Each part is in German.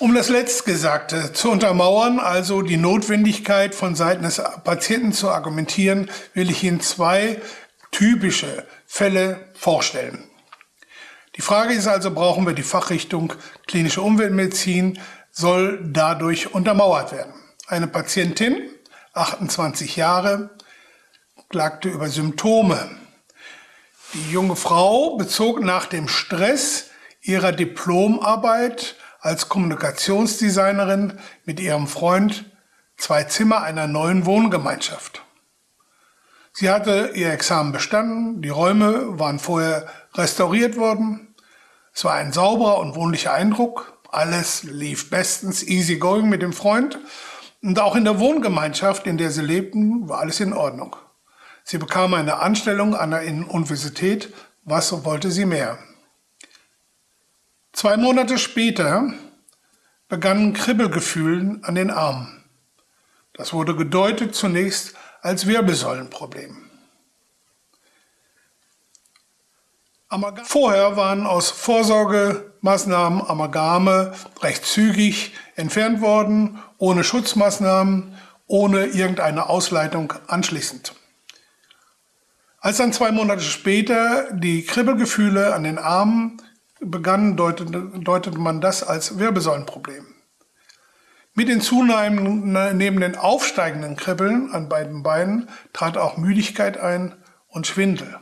Um das Letztgesagte zu untermauern, also die Notwendigkeit von Seiten des Patienten zu argumentieren, will ich Ihnen zwei typische Fälle vorstellen. Die Frage ist also, brauchen wir die Fachrichtung klinische Umweltmedizin, soll dadurch untermauert werden. Eine Patientin, 28 Jahre, klagte über Symptome. Die junge Frau bezog nach dem Stress ihrer Diplomarbeit als Kommunikationsdesignerin mit ihrem Freund zwei Zimmer einer neuen Wohngemeinschaft. Sie hatte ihr Examen bestanden, die Räume waren vorher restauriert worden. Es war ein sauberer und wohnlicher Eindruck. Alles lief bestens easy going mit dem Freund. Und auch in der Wohngemeinschaft, in der sie lebten, war alles in Ordnung. Sie bekam eine Anstellung an der Universität. Was wollte sie mehr? Zwei Monate später begannen Kribbelgefühlen an den Armen. Das wurde gedeutet zunächst als Wirbelsäulenproblem. Vorher waren aus Vorsorgemaßnahmen Amalgame recht zügig entfernt worden, ohne Schutzmaßnahmen, ohne irgendeine Ausleitung anschließend. Als dann zwei Monate später die Kribbelgefühle an den Armen begannen, deutete, deutete man das als Wirbelsäulenproblem. Mit den zunehmenden aufsteigenden Kribbeln an beiden Beinen trat auch Müdigkeit ein und Schwindel.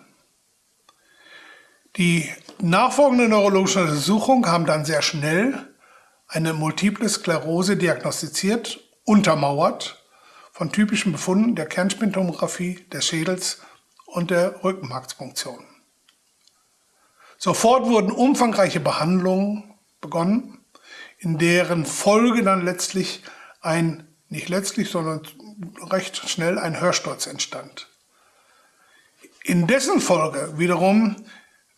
Die nachfolgende neurologische Untersuchung haben dann sehr schnell eine multiple Sklerose diagnostiziert, untermauert von typischen Befunden der Kernspintomographie des Schädels und der Rückenmarksfunktion. Sofort wurden umfangreiche Behandlungen begonnen in deren Folge dann letztlich ein, nicht letztlich, sondern recht schnell ein Hörsturz entstand. In dessen Folge wiederum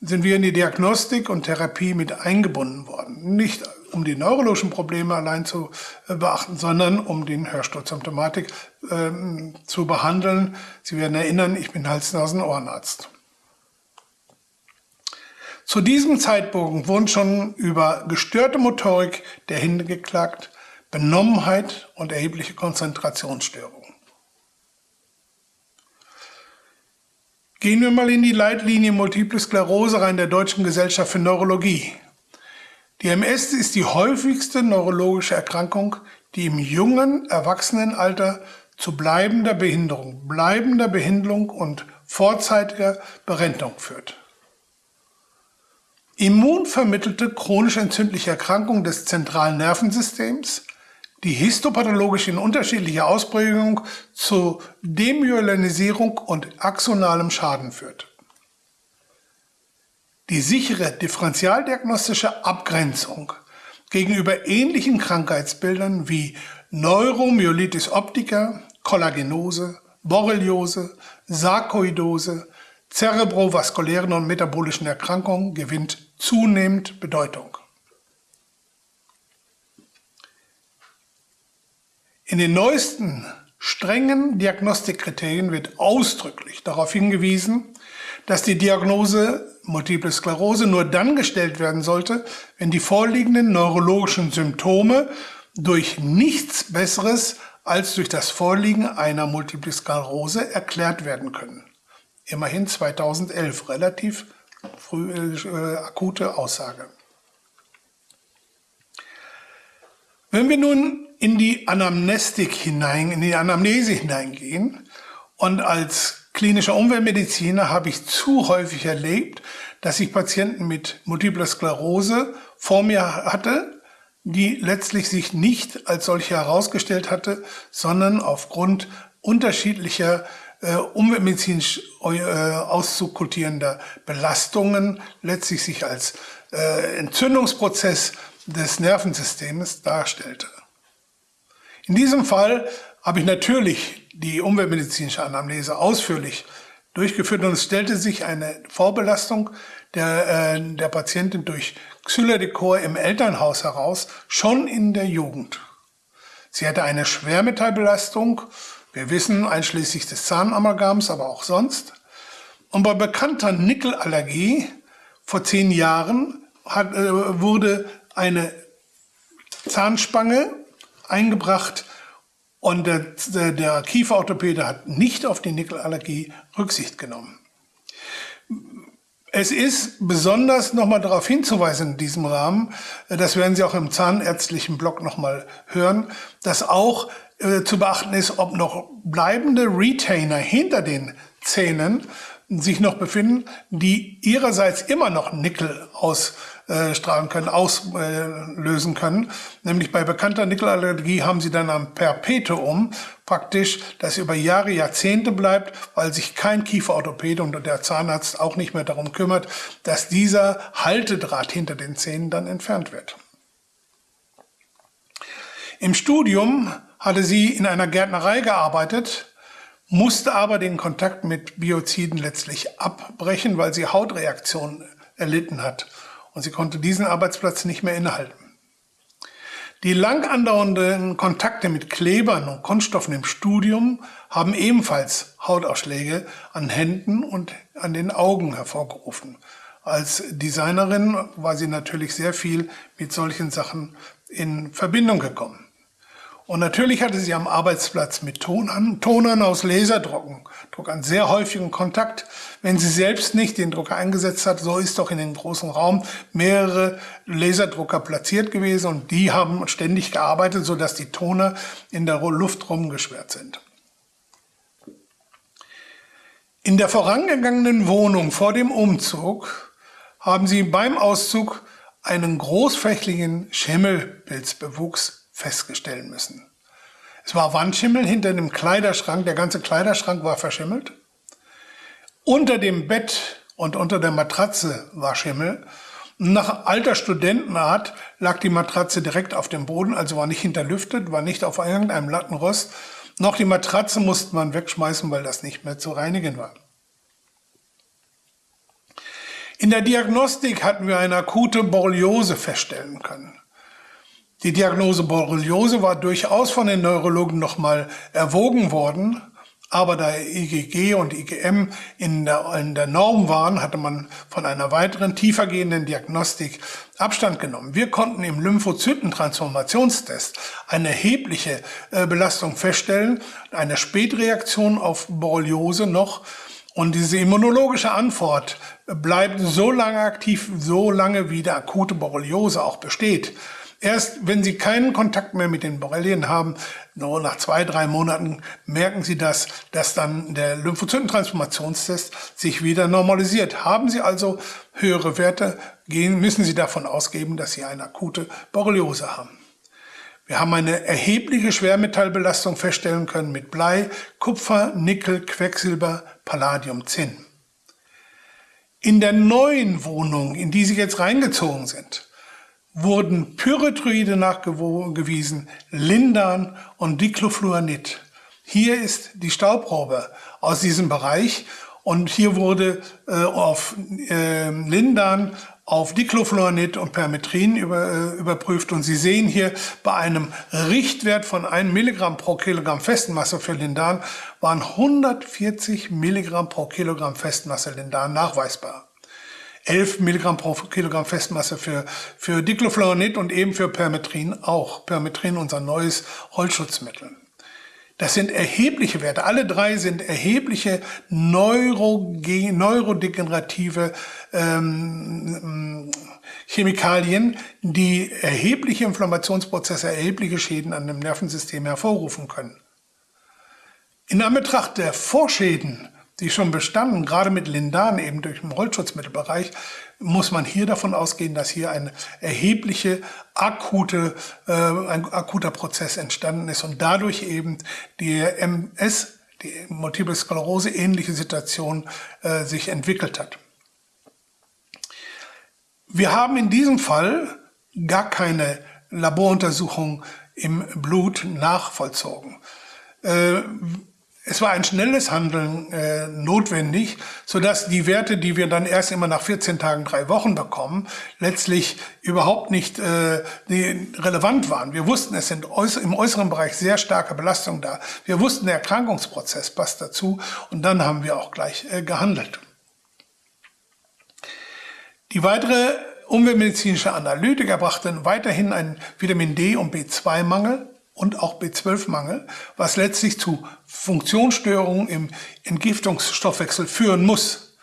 sind wir in die Diagnostik und Therapie mit eingebunden worden. Nicht um die neurologischen Probleme allein zu äh, beachten, sondern um die Hörsturzsymptomatik äh, zu behandeln. Sie werden erinnern, ich bin Hals-Nasen-Ohrenarzt. Zu diesem Zeitpunkt wurden schon über gestörte Motorik der Hände geklagt, Benommenheit und erhebliche Konzentrationsstörungen. Gehen wir mal in die Leitlinie Multiple Sklerose rein der Deutschen Gesellschaft für Neurologie. Die MS ist die häufigste neurologische Erkrankung, die im jungen Erwachsenenalter zu bleibender Behinderung, bleibender Behinderung und vorzeitiger Berentung führt. Immunvermittelte chronisch entzündliche Erkrankung des zentralen Nervensystems, die histopathologisch in unterschiedlicher Ausprägung zu Demyelinisierung und axonalem Schaden führt. Die sichere differentialdiagnostische Abgrenzung gegenüber ähnlichen Krankheitsbildern wie Neuromyelitis optica, Kollagenose, Borreliose, Sarkoidose, zerebrovaskulären und metabolischen Erkrankungen gewinnt zunehmend Bedeutung. In den neuesten strengen Diagnostikkriterien wird ausdrücklich darauf hingewiesen, dass die Diagnose Multiple Sklerose nur dann gestellt werden sollte, wenn die vorliegenden neurologischen Symptome durch nichts Besseres als durch das Vorliegen einer Multiple Sklerose erklärt werden können. Immerhin 2011, relativ früh, äh, akute Aussage. Wenn wir nun in die Anamnestik hinein, in die Anamnese hineingehen und als klinischer Umweltmediziner habe ich zu häufig erlebt, dass ich Patienten mit Multipler Sklerose vor mir hatte, die letztlich sich nicht als solche herausgestellt hatte, sondern aufgrund unterschiedlicher äh, umweltmedizinisch äh, auszukutierender Belastungen letztlich sich als äh, Entzündungsprozess des Nervensystems darstellte. In diesem Fall habe ich natürlich die umweltmedizinische Anamnese ausführlich durchgeführt und es stellte sich eine Vorbelastung der, äh, der Patientin durch Xylodecor im Elternhaus heraus, schon in der Jugend. Sie hatte eine Schwermetallbelastung wir wissen einschließlich des Zahnamalgams, aber auch sonst. Und bei bekannter Nickelallergie vor zehn Jahren hat, äh, wurde eine Zahnspange eingebracht und der, der Kieferorthopäde hat nicht auf die Nickelallergie Rücksicht genommen. Es ist besonders nochmal darauf hinzuweisen in diesem Rahmen, das werden Sie auch im zahnärztlichen Blog nochmal hören, dass auch äh, zu beachten ist, ob noch bleibende Retainer hinter den Zähnen sich noch befinden, die ihrerseits immer noch Nickel ausstrahlen können, auslösen können. Nämlich bei bekannter Nickelallergie haben sie dann am Perpetuum praktisch, das über Jahre, Jahrzehnte bleibt, weil sich kein Kieferorthopäde und der Zahnarzt auch nicht mehr darum kümmert, dass dieser Haltedraht hinter den Zähnen dann entfernt wird. Im Studium hatte sie in einer Gärtnerei gearbeitet, musste aber den Kontakt mit Bioziden letztlich abbrechen, weil sie Hautreaktionen erlitten hat und sie konnte diesen Arbeitsplatz nicht mehr innehalten. Die lang andauernden Kontakte mit Klebern und Kunststoffen im Studium haben ebenfalls Hautausschläge an Händen und an den Augen hervorgerufen. Als Designerin war sie natürlich sehr viel mit solchen Sachen in Verbindung gekommen. Und natürlich hatte sie am Arbeitsplatz mit Tonern, Tonern aus Laserdrucken, Druckern sehr häufigen Kontakt. Wenn sie selbst nicht den Drucker eingesetzt hat, so ist doch in dem großen Raum mehrere Laserdrucker platziert gewesen und die haben ständig gearbeitet, sodass die Toner in der Luft rumgeschwert sind. In der vorangegangenen Wohnung vor dem Umzug haben sie beim Auszug einen großflächigen Schimmelpilzbewuchs feststellen müssen. Es war Wandschimmel hinter dem Kleiderschrank, der ganze Kleiderschrank war verschimmelt. Unter dem Bett und unter der Matratze war Schimmel. Nach alter Studentenart lag die Matratze direkt auf dem Boden, also war nicht hinterlüftet, war nicht auf irgendeinem Lattenrost. Noch die Matratze musste man wegschmeißen, weil das nicht mehr zu reinigen war. In der Diagnostik hatten wir eine akute Borreliose feststellen können. Die Diagnose Borreliose war durchaus von den Neurologen nochmal erwogen worden, aber da IgG und IgM in der, in der Norm waren, hatte man von einer weiteren tiefergehenden Diagnostik Abstand genommen. Wir konnten im Lymphozytentransformationstest eine erhebliche äh, Belastung feststellen, eine Spätreaktion auf Borreliose noch und diese immunologische Antwort bleibt so lange aktiv, so lange wie der akute Borreliose auch besteht. Erst wenn Sie keinen Kontakt mehr mit den Borrelien haben, nur nach zwei, drei Monaten merken Sie das, dass dann der Lymphozytentransformationstest sich wieder normalisiert. Haben Sie also höhere Werte, gehen, müssen Sie davon ausgeben, dass Sie eine akute Borreliose haben. Wir haben eine erhebliche Schwermetallbelastung feststellen können mit Blei, Kupfer, Nickel, Quecksilber, Palladium, Zinn. In der neuen Wohnung, in die Sie jetzt reingezogen sind, wurden Pyrethroide nachgewiesen, Lindan und Diclofluanid. Hier ist die Staubprobe aus diesem Bereich und hier wurde äh, auf äh, Lindan, auf Diclofluanid und Permetrin über, äh, überprüft und Sie sehen hier bei einem Richtwert von 1 Milligramm pro Kilogramm Festmasse für Lindan waren 140 Milligramm pro Kilogramm Festmasse Lindan nachweisbar. 11 Milligramm pro Kilogramm Festmasse für, für Diclofluronid und eben für Permetrin auch. Permetrin, unser neues Holzschutzmittel. Das sind erhebliche Werte. Alle drei sind erhebliche Neuroge neurodegenerative ähm, Chemikalien, die erhebliche Inflammationsprozesse, erhebliche Schäden an dem Nervensystem hervorrufen können. In Anbetracht der Vorschäden die schon bestanden, gerade mit Lindan eben durch den Holzschutzmittelbereich, muss man hier davon ausgehen, dass hier ein erhebliche akute, äh, ein akuter Prozess entstanden ist und dadurch eben die MS, die Multiple Sklerose ähnliche Situation äh, sich entwickelt hat. Wir haben in diesem Fall gar keine Laboruntersuchung im Blut nachvollzogen. Äh, es war ein schnelles Handeln äh, notwendig, sodass die Werte, die wir dann erst immer nach 14 Tagen, drei Wochen bekommen, letztlich überhaupt nicht äh, relevant waren. Wir wussten, es sind im äußeren Bereich sehr starke Belastungen da. Wir wussten, der Erkrankungsprozess passt dazu und dann haben wir auch gleich äh, gehandelt. Die weitere umweltmedizinische Analytiker brachten weiterhin einen Vitamin D- und B2-Mangel und auch B12-Mangel, was letztlich zu Funktionsstörungen im Entgiftungsstoffwechsel führen muss.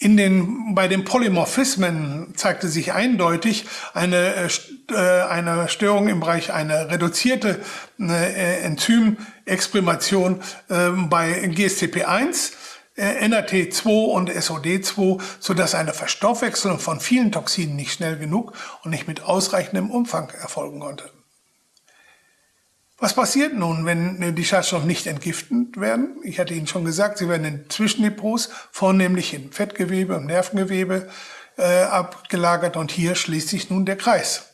In den, bei den Polymorphismen zeigte sich eindeutig eine, äh, eine Störung im Bereich einer reduzierte äh, Enzymexprimation äh, bei GSTP1, äh, NAT2 und SOD2, sodass eine Verstoffwechselung von vielen Toxinen nicht schnell genug und nicht mit ausreichendem Umfang erfolgen konnte. Was passiert nun, wenn die Schadstoffe nicht entgiftet werden? Ich hatte Ihnen schon gesagt, sie werden in Zwischendepots, vornehmlich in Fettgewebe und Nervengewebe, äh, abgelagert und hier schließt sich nun der Kreis.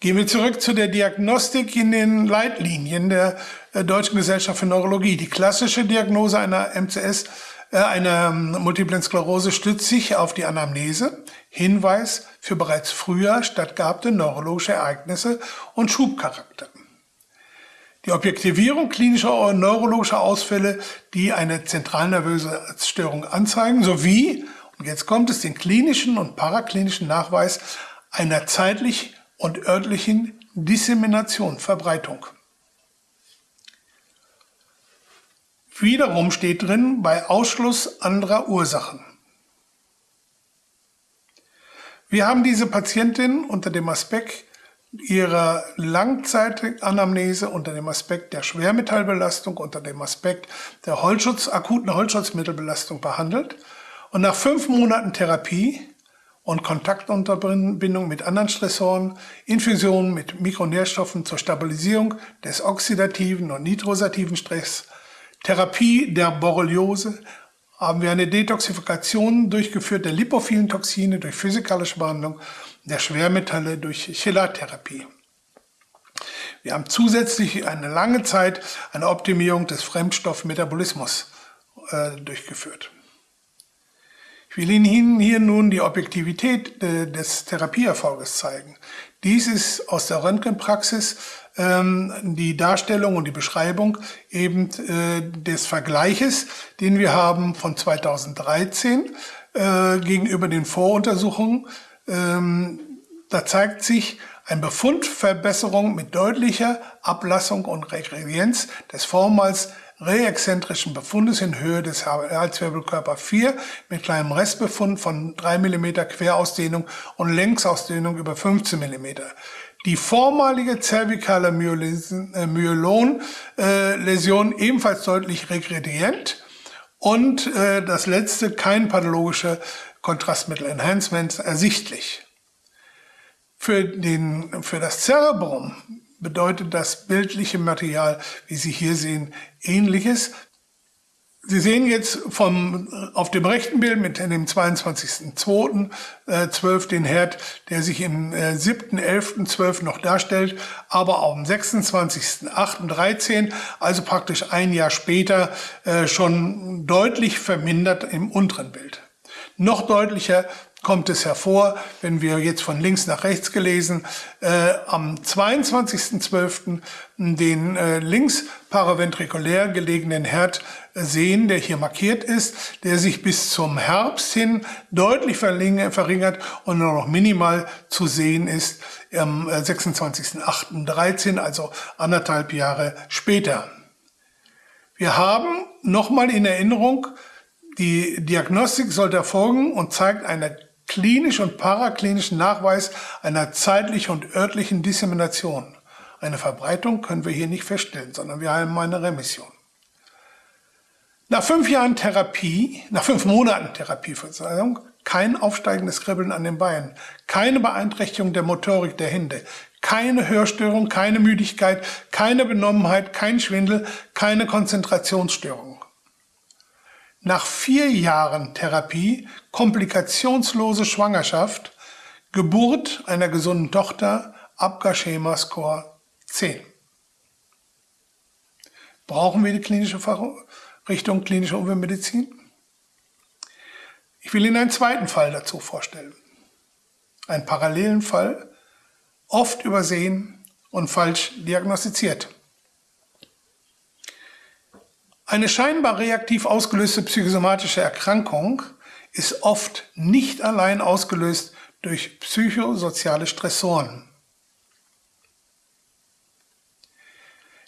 Gehen wir zurück zu der Diagnostik in den Leitlinien der äh, Deutschen Gesellschaft für Neurologie. Die klassische Diagnose einer MCS, äh, einer ähm, Multiplen Sklerose stützt sich auf die Anamnese, Hinweis für bereits früher stattgehabte neurologische Ereignisse und Schubcharakter. Die Objektivierung klinischer neurologischer Ausfälle, die eine zentralnervöse Störung anzeigen, sowie, und jetzt kommt es, den klinischen und paraklinischen Nachweis einer zeitlich und örtlichen Dissemination, Verbreitung. Wiederum steht drin bei Ausschluss anderer Ursachen. Wir haben diese Patientin unter dem Aspekt ihrer Langzeitanamnese, unter dem Aspekt der Schwermetallbelastung, unter dem Aspekt der Holzschutz, akuten Holzschutzmittelbelastung behandelt. Und nach fünf Monaten Therapie und Kontaktunterbindung mit anderen Stressoren, Infusionen mit Mikronährstoffen zur Stabilisierung des oxidativen und nitrosativen Stress, Therapie der Borreliose, haben wir eine Detoxifikation durchgeführt der lipophilen Toxine durch physikalische Behandlung der Schwermetalle durch Chelatherapie. Wir haben zusätzlich eine lange Zeit eine Optimierung des Fremdstoffmetabolismus äh, durchgeführt. Ich will Ihnen hier nun die Objektivität äh, des Therapieerfolges zeigen. Dies ist aus der Röntgenpraxis ähm, die Darstellung und die Beschreibung eben äh, des Vergleiches, den wir haben von 2013 äh, gegenüber den Voruntersuchungen. Ähm, da zeigt sich ein Befundverbesserung mit deutlicher Ablassung und Regredienz des vormals reexzentrischen Befundes in Höhe des Halswirbelkörper 4 mit kleinem Restbefund von 3 mm Querausdehnung und Längsausdehnung über 15 mm die vormalige zervikale Myelon-Läsion äh, ebenfalls deutlich regredient und äh, das letzte kein pathologische Kontrastmittel-Enhancement ersichtlich. Für, den, für das Cerebrum bedeutet das bildliche Material, wie Sie hier sehen, ähnliches. Sie sehen jetzt vom, auf dem rechten Bild mit dem 22.02.12 äh, den Herd, der sich im äh, 7.11.12 noch darstellt, aber am 26.08.13, also praktisch ein Jahr später, äh, schon deutlich vermindert im unteren Bild. Noch deutlicher kommt es hervor, wenn wir jetzt von links nach rechts gelesen, äh, am 22.12. den äh, links paraventrikulär gelegenen Herd sehen, der hier markiert ist, der sich bis zum Herbst hin deutlich verringert und nur noch minimal zu sehen ist am 26.08.13, also anderthalb Jahre später. Wir haben nochmal in Erinnerung, die Diagnostik sollte erfolgen und zeigt eine klinisch und paraklinischen Nachweis einer zeitlichen und örtlichen Dissemination. Eine Verbreitung können wir hier nicht feststellen, sondern wir haben eine Remission. Nach fünf Jahren Therapie, nach fünf Monaten Therapieverzeihung, kein aufsteigendes Kribbeln an den Beinen, keine Beeinträchtigung der Motorik der Hände, keine Hörstörung, keine Müdigkeit, keine Benommenheit, kein Schwindel, keine Konzentrationsstörung nach vier Jahren Therapie komplikationslose Schwangerschaft, Geburt einer gesunden Tochter, Abgar-Schema-Score 10. Brauchen wir die klinische Richtung klinische Umweltmedizin? Ich will Ihnen einen zweiten Fall dazu vorstellen. Einen parallelen Fall, oft übersehen und falsch diagnostiziert. Eine scheinbar reaktiv ausgelöste psychosomatische Erkrankung ist oft nicht allein ausgelöst durch psychosoziale Stressoren.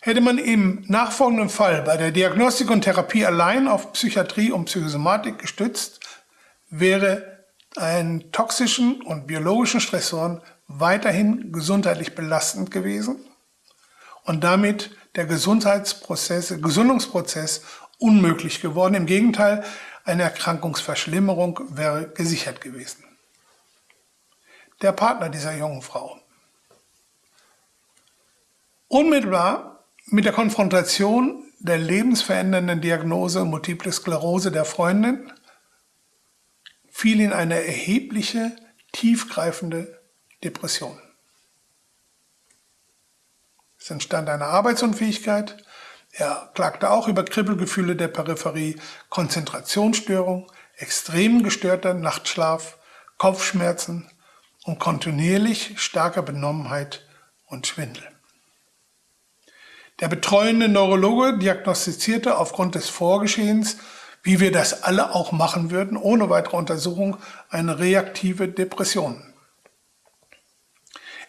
Hätte man im nachfolgenden Fall bei der Diagnostik und Therapie allein auf Psychiatrie und Psychosomatik gestützt, wäre ein toxischen und biologischen Stressoren weiterhin gesundheitlich belastend gewesen und damit der Gesundheitsprozess, Gesundungsprozess unmöglich geworden. Im Gegenteil, eine Erkrankungsverschlimmerung wäre gesichert gewesen. Der Partner dieser jungen Frau. Unmittelbar mit der Konfrontation der lebensverändernden Diagnose Multiple Sklerose der Freundin fiel in eine erhebliche, tiefgreifende Depression. Es entstand eine Arbeitsunfähigkeit. Er klagte auch über Kribbelgefühle der Peripherie, Konzentrationsstörung, extrem gestörter Nachtschlaf, Kopfschmerzen und kontinuierlich starker Benommenheit und Schwindel. Der betreuende Neurologe diagnostizierte aufgrund des Vorgeschehens, wie wir das alle auch machen würden, ohne weitere Untersuchung, eine reaktive Depression.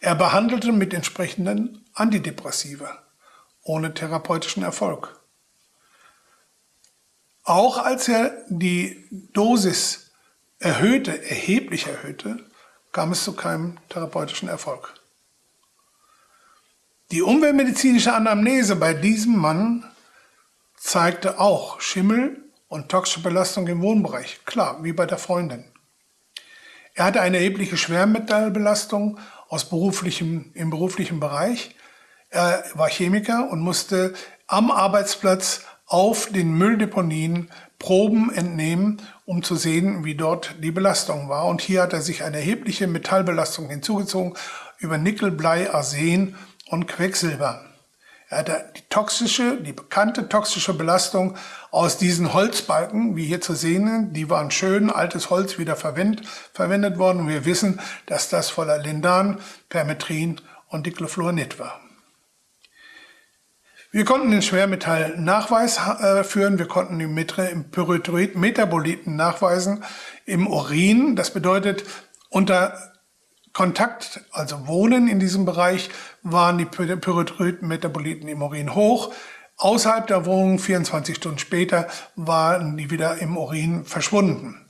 Er behandelte mit entsprechenden Antidepressiva ohne therapeutischen Erfolg. Auch als er die Dosis erhöhte, erheblich erhöhte, kam es zu keinem therapeutischen Erfolg. Die umweltmedizinische Anamnese bei diesem Mann zeigte auch Schimmel und toxische Belastung im Wohnbereich, klar, wie bei der Freundin. Er hatte eine erhebliche Schwermetallbelastung aus beruflichem, im beruflichen Bereich. Er war Chemiker und musste am Arbeitsplatz auf den Mülldeponien Proben entnehmen, um zu sehen, wie dort die Belastung war. Und hier hat er sich eine erhebliche Metallbelastung hinzugezogen über Nickel, Blei, Arsen und Quecksilber. Er hatte die toxische, die bekannte toxische Belastung aus diesen Holzbalken, wie hier zu sehen, die waren schön, altes Holz wieder verwendet, verwendet worden. Und wir wissen, dass das voller Lindan, Permetrin und Diclofluorid war. Wir konnten den Schwermetallnachweis äh, führen, wir konnten den Pyrethoid-Metaboliten nachweisen im Urin. Das bedeutet, unter Kontakt, also Wohnen in diesem Bereich, waren die Pyrethryd-Metaboliten im Urin hoch. Außerhalb der Wohnung, 24 Stunden später, waren die wieder im Urin verschwunden.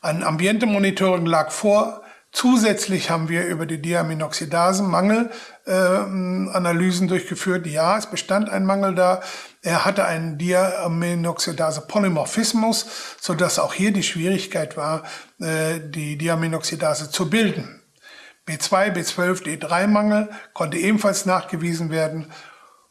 Ein Ambientemonitoring lag vor. Zusätzlich haben wir über die Diaminoxidasenmangel äh, Analysen durchgeführt. Ja, es bestand ein Mangel da. Er hatte einen Diaminoxidase-Polymorphismus, sodass auch hier die Schwierigkeit war, äh, die Diaminoxidase zu bilden. B2, B12, D3-Mangel konnte ebenfalls nachgewiesen werden.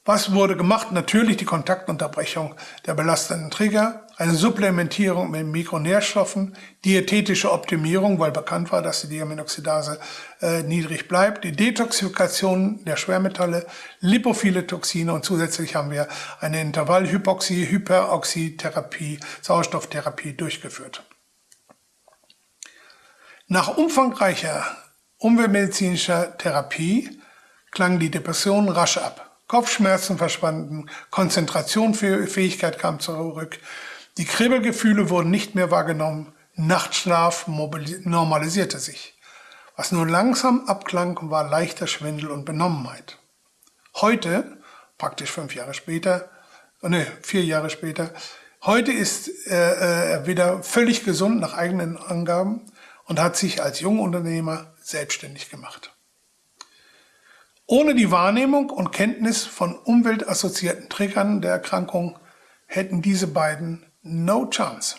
Was wurde gemacht? Natürlich die Kontaktunterbrechung der belastenden Trigger, eine Supplementierung mit Mikronährstoffen, diätetische Optimierung, weil bekannt war, dass die Diaminoxidase äh, niedrig bleibt, die Detoxifikation der Schwermetalle, lipophile Toxine und zusätzlich haben wir eine Intervallhypoxie, Hyperoxytherapie, Sauerstofftherapie durchgeführt. Nach umfangreicher umweltmedizinischer Therapie klang die Depression rasch ab. Kopfschmerzen verschwanden, Konzentrationsfähigkeit kam zurück, die Kribbelgefühle wurden nicht mehr wahrgenommen, Nachtschlaf normalisierte sich. Was nur langsam abklang, war leichter Schwindel und Benommenheit. Heute, praktisch fünf Jahre später, ne, vier Jahre später, heute ist er äh, wieder völlig gesund nach eigenen Angaben und hat sich als Jungunternehmer selbstständig gemacht. Ohne die Wahrnehmung und Kenntnis von umweltassoziierten Triggern der Erkrankung hätten diese beiden no chance.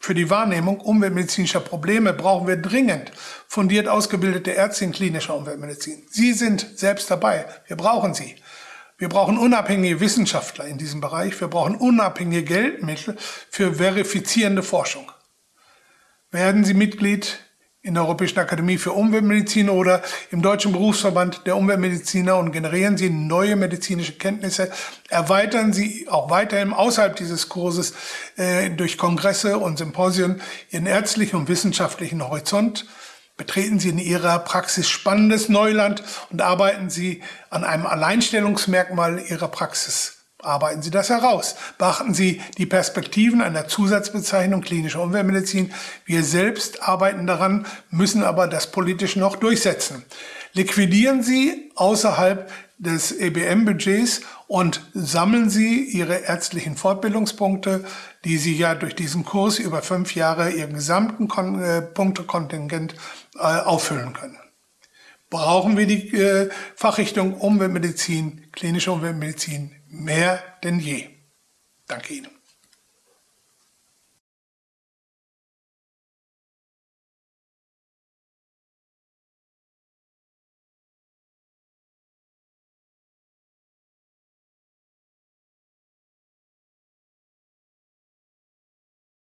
Für die Wahrnehmung umweltmedizinischer Probleme brauchen wir dringend fundiert ausgebildete Ärzte in klinischer Umweltmedizin. Sie sind selbst dabei. Wir brauchen sie. Wir brauchen unabhängige Wissenschaftler in diesem Bereich. Wir brauchen unabhängige Geldmittel für verifizierende Forschung. Werden Sie Mitglied in der Europäischen Akademie für Umweltmedizin oder im Deutschen Berufsverband der Umweltmediziner und generieren Sie neue medizinische Kenntnisse, erweitern Sie auch weiterhin außerhalb dieses Kurses äh, durch Kongresse und Symposien Ihren ärztlichen und wissenschaftlichen Horizont, betreten Sie in Ihrer Praxis spannendes Neuland und arbeiten Sie an einem Alleinstellungsmerkmal Ihrer Praxis Arbeiten Sie das heraus. Beachten Sie die Perspektiven einer Zusatzbezeichnung klinische Umweltmedizin. Wir selbst arbeiten daran, müssen aber das politisch noch durchsetzen. Liquidieren Sie außerhalb des EBM-Budgets und sammeln Sie Ihre ärztlichen Fortbildungspunkte, die Sie ja durch diesen Kurs über fünf Jahre Ihren gesamten Kon äh, Punktekontingent äh, auffüllen können. Brauchen wir die äh, Fachrichtung Umweltmedizin, klinische Umweltmedizin mehr denn je. Danke Ihnen.